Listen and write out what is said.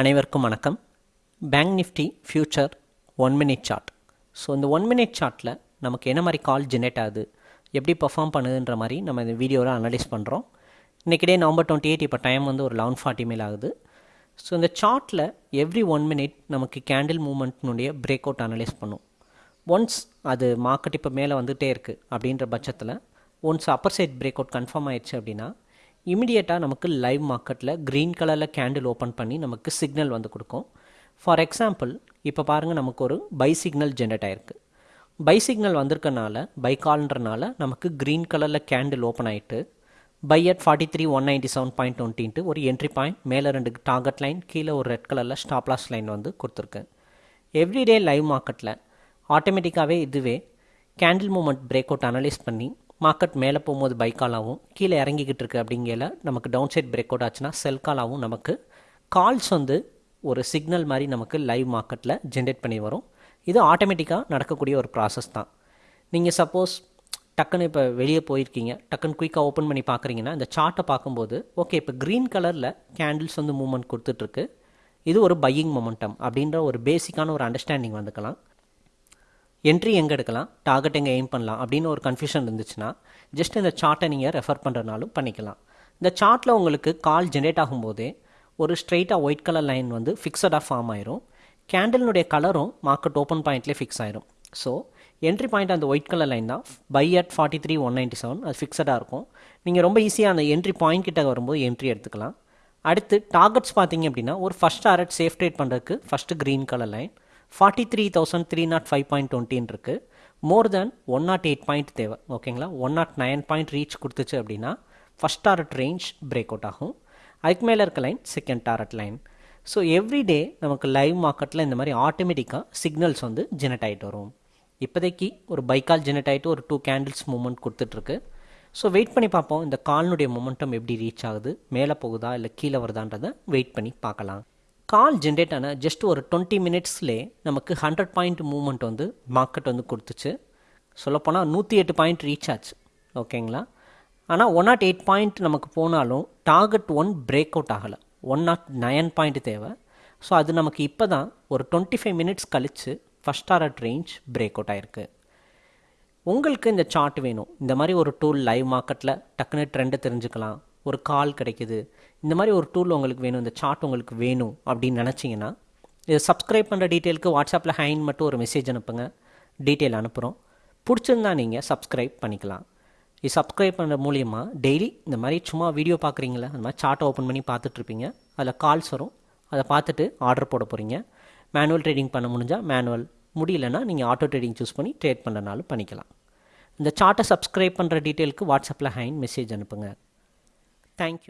அனைவருக்கும் வணக்கம். Bank nifty future one minute chart so இந்த ஒன் மினிட் சார்ட்டில் நமக்கு என்ன மாதிரி கால் ஜென்ரேட் ஆகுது எப்படி பர்ஃபார்ம் பண்ணுதுன்ற மாதிரி நம்ம இந்த வீடியோவில் அனலைஸ் பண்ணுறோம் இன்றைக்கி டே நவம்பர் டுவெண்ட்டி எயிட் இப்போ டைம் வந்து ஒரு லெவன் ஃபார்ட்டி மேல் ஆகுது. ஸோ இந்த சார்ட்டில் எவ்ரி ஒன் மினிட் நமக்கு கேண்டில் மூமெண்ட்னுடைய பிரேக் அவுட் அனலைஸ் பண்ணும். ஒன்ஸ் அது மார்க்கெட் இப்போ மேலே வந்துகிட்டே இருக்குது அப்படின்ற பட்சத்தில் once upper side break out confirm ஆயிடுச்சு அப்படின்னா இமிடியேட்டாக நமக்கு லைவ் மார்க்கெட்டில் க்ரீன் கலரில் கேண்டில் ஓப்பன் பண்ணி நமக்கு சிக்னல் வந்து கொடுக்கும். ஃபார் எக்ஸாம்பிள் இப்போ பாருங்கள் நமக்கு ஒரு பை சிக்னல் ஜென்ரேட் ஆகிருக்கு பை சிக்னல் வந்திருக்கனால பை கால்ன்றனால நமக்கு க்ரீன் கலரில் கேண்டில் ஓப்பன் ஆகிட்டு buy at forty three one ninety seven point டுவெண்ட்டின்ட்டு ஒரு என்ட்ரி பாயிண்ட் மேலே ரெண்டு டார்கெட் லைன் கீழே ஒரு ரெட் கலரில் ஸ்டாப்லாஸ் லைன் வந்து கொடுத்துருக்கு. எவ்ரிடே லைவ் மார்க்கெட்டில் ஆட்டோமேட்டிக்காகவே இதுவே candle moment break out analyse பண்ணி மார்க்கெட் மேலே போகும்போது பை காலாகவும் கீழே இறங்கிக்கிட்டு இருக்கு அப்படிங்கல நமக்கு டவுன் சைட் பிரேக் அவுட் ஆச்சுன்னா செல் காலாகவும் நமக்கு. கால்ஸ் வந்து ஒரு சிக்னல் மாதிரி நமக்கு லைவ் மார்க்கெட்டில் ஜென்ரேட் பண்ணி வரும். இது ஆட்டோமேட்டிக்காக நடக்கக்கூடிய ஒரு ப்ராசஸ் தான். நீங்கள் சப்போஸ் டக்குன்னு இப்போ வெளியே போயிருக்கீங்க. டக்குன்னு குயிக்காக ஓப்பன் பண்ணி பார்க்குறீங்கன்னா இந்த சார்ட்டை பார்க்கும்போது ஓகே இப்போ க்ரீன் கலரில் கேண்டில்ஸ் வந்து மூவ்மெண்ட் கொடுத்துட்ருக்கு இது ஒரு பையிங் மொமெண்டம் அப்படின்ற ஒரு பேசிக்கான ஒரு அண்டர்ஸ்டாண்டிங் வந்துக்கலாம். என்ட்ரி எங்கே எடுக்கலாம்? டார்கெட் எங்கே எய்ம் பண்ணலாம்? அப்படின்னு ஒரு கன்ஃபியூஷன் இருந்துச்சுன்னா ஜஸ்ட் இந்த சார்ட்டை நீங்கள் ரெஃபர் பண்ணுறனாலும் பண்ணிக்கலாம். இந்த சார்ட்டில் உங்களுக்கு கால் ஜென்ரேட் ஆகும்போதே ஒரு ஸ்ட்ரெயிட்டாக ஒயிட் கலர் லைன் வந்து ஃபிக்ஸடாக ஃபார்ம் ஆயிரும். கேண்டலினுடைய கலரும் மார்க்கெட் ஓப்பன் பாயிண்ட்லேயே ஃபிக்ஸ் ஆயிரும். ஸோ என்ட்ரி பாயிண்ட் அந்த ஒயிட் கலர் லைன் தான். Buy at forty three one ninety seven அது ஃபிக்ஸடாக இருக்கும். நீங்கள் ரொம்ப ஈஸியாக அந்த என்ட்ரி பாயிண்ட் கிட்ட வரும்போது என்ட்ரி எடுத்துக்கலாம். அடுத்து டார்கெட்ஸ் பார்த்தீங்க அப்படின்னா ஒரு ஃபஸ்ட் டார்கெட் சேஃப் ட்ரேட் பண்ணுறதுக்கு first green colour line forty three thousand three not five point டுவெண்ட்டின்னு இருக்குது more then one not eight point தேவை. ஓகேங்களா one not nine point reach கொடுத்துச்சு அப்படின்னா first target range break out ஆகும். அதுக்கு மேலே இருக்க line second target line so every day நமக்கு லைவ் மார்க்கெட்டில் இந்த மாதிரி ஆட்டோமேட்டிக்காக சிக்னல்ஸ் வந்து ஜெனரேட் ஆகிட்டு வரும். இப்போதைக்கு ஒரு பைக்கால் ஜெனரேட் ஆகிட்டு ஒரு டூ கேண்டில்ஸ் மூமெண்ட் கொடுத்துட்ருக்கு. ஸோ வெயிட் பண்ணி பார்ப்போம். இந்த கால்னுடைய மொமெண்டம் எப்படி ரீச் ஆகுது? மேலே போகுதா? இல்லை கீழே வருதான்றதை வெயிட் பண்ணி பார்க்கலாம். கால் ஜென்ரேட் ஆன ஜஸ்ட் ஒரு டுவெண்ட்டி மினிட்ஸ்லேயே நமக்கு ஹண்ட்ரட் பாயிண்ட் மூவ்மெண்ட் வந்து மார்க்கெட் வந்து கொடுத்துச்சு. சொல்லப்போனால் நூற்றி எட்டு பாயிண்ட் ரீச் ஆச்சு. ஓகேங்களா ஆனால் ஒன் நாட் எயிட் பாயிண்ட் நமக்கு போனாலும் டார்கெட் ஒன் பிரேக் அவுட் ஆகலை. ஒன் நாட் நயன் பாயிண்ட் தேவை. ஸோ அது நமக்கு இப்போ தான் ஒரு டுவெண்ட்டி ஃபைவ் மினிட்ஸ் கழித்து first target range break out ஆயிருக்கு. உங்களுக்கு இந்த சார்ட் வேணும். இந்த மாதிரி ஒரு டூல் லைவ் மார்க்கெட்டில் டக்குன்னு ட்ரெண்டை தெரிஞ்சுக்கலாம். ஒரு கால் கிடைக்குது. இந்த மாதிரி ஒரு டூல் உங்களுக்கு வேணும் இந்த சார்ட் உங்களுக்கு வேணும் அப்படின்னு நினச்சிங்கன்னா இதை சப்ஸ்கிரைப் பண்ணுற டீட்டெயிலுக்கு வாட்ஸ்அப்பில் ஹைன் மட்டும் ஒரு மெசேஜ் அனுப்புங்க. டீட்டெயில் அனுப்புகிறோம் பிடிச்சிருந்தா நீங்கள் சப்ஸ்கிரைப் பண்ணிக்கலாம். இது சப்ஸ்கிரைப் பண்ணுற மூலியமாக டெய்லி இந்த மாதிரி சும்மா வீடியோ பார்க்குறீங்களா? அந்த மாதிரி சார்ட்டை ஓப்பன் பண்ணி பார்த்துட்ருப்பீங்க. அதில் கால்ஸ் வரும். அதை பார்த்துட்டு ஆர்டர் போட போகிறீங்க மேனுவல் ட்ரேடிங் பண்ண முடிஞ்சால் மேனுவல் முடியலன்னா நீங்கள் ஆட்டோ ட்ரேடிங் சூஸ் பண்ணி ட்ரேட் பண்ணுறனாலும் பண்ணிக்கலாம். இந்த சார்ட்டை சப்ஸ்கிரைப் பண்ணுற டீட்டெயிலுக்கு வாட்ஸ்அப்பில் ஹைன் மெசேஜ் அனுப்புங்க. Thank you.